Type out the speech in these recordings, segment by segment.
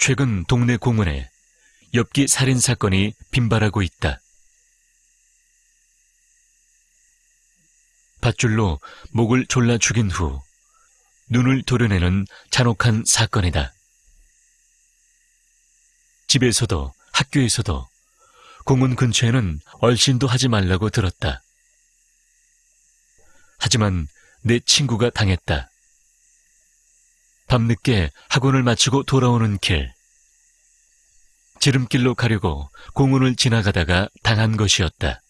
최근 동네 공원에 엽기 살인 사건이 빈발하고 있다. 밧줄로 목을 졸라 죽인 후 눈을 도려내는 잔혹한 사건이다. 집에서도 학교에서도 공원 근처에는 얼씬도 하지 말라고 들었다. 하지만 내 친구가 당했다. 밤늦게 학원을 마치고 돌아오는 길. 지름길로 가려고 공원을 지나가다가 당한 것이었다.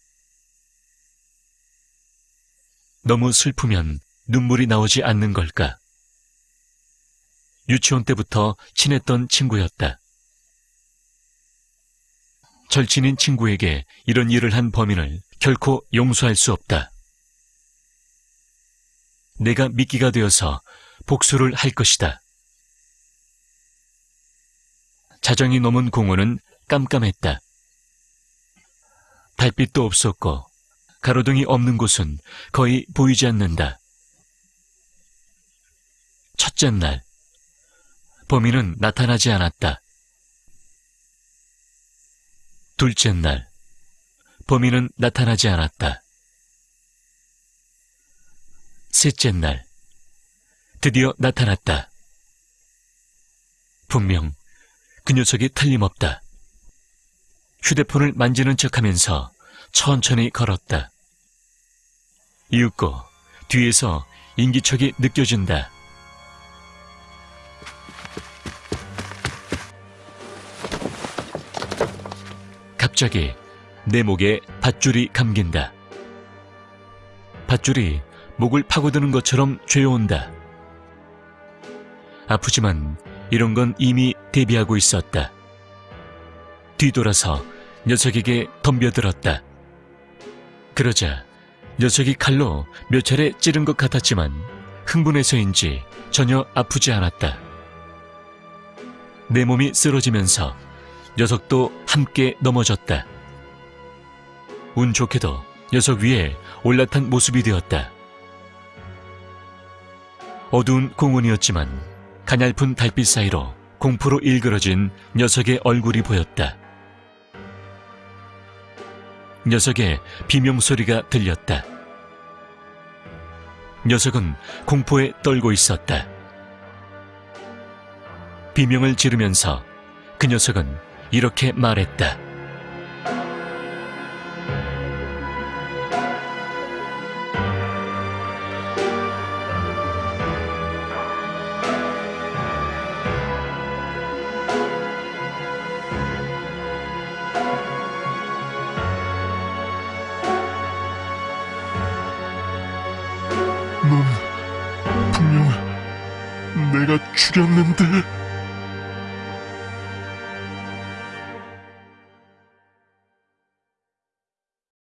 너무 슬프면 눈물이 나오지 않는 걸까? 유치원 때부터 친했던 친구였다. 절친인 친구에게 이런 일을 한 범인을 결코 용서할 수 없다. 내가 미끼가 되어서 복수를 할 것이다. 자정이 넘은 공원은 깜깜했다. 달빛도 없었고 가로등이 없는 곳은 거의 보이지 않는다. 첫째 날, 범인은 나타나지 않았다. 둘째 날, 범인은 나타나지 않았다. 셋째 날, 드디어 나타났다. 분명 그 녀석이 틀림없다. 휴대폰을 만지는 척 하면서 천천히 걸었다. 이윽고 뒤에서 인기척이 느껴진다. 갑자기 내 목에 밧줄이 감긴다. 밧줄이 목을 파고드는 것처럼 죄어온다. 아프지만 이런 건 이미 대비하고 있었다. 뒤돌아서 녀석에게 덤벼들었다. 그러자 녀석이 칼로 몇 차례 찌른 것 같았지만 흥분해서인지 전혀 아프지 않았다. 내 몸이 쓰러지면서 녀석도 함께 넘어졌다. 운 좋게도 녀석 위에 올라탄 모습이 되었다. 어두운 공원이었지만 가냘픈 달빛 사이로 공포로 일그러진 녀석의 얼굴이 보였다. 녀석의 비명소리가 들렸다. 녀석은 공포에 떨고 있었다. 비명을 지르면서 그 녀석은 이렇게 말했다. 내가 죽였는데